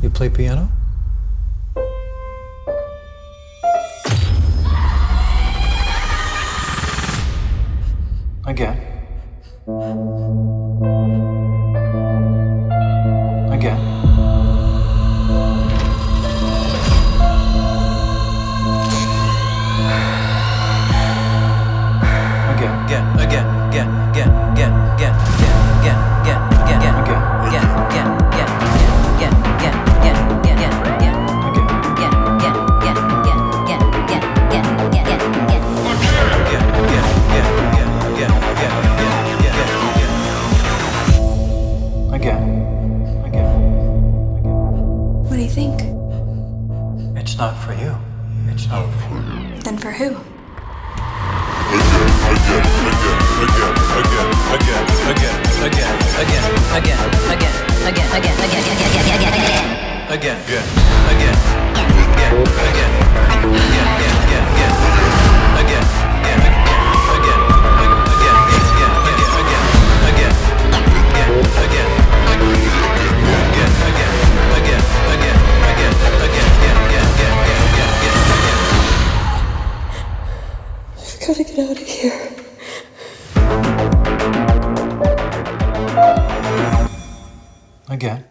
You play piano? Again. Again. Again. Again, again, again, again, again, Again. Again. Again. What do you think? It's not for you. It's not for you. Then for who? Again, again, again, again, again. gotta get out of here. Again.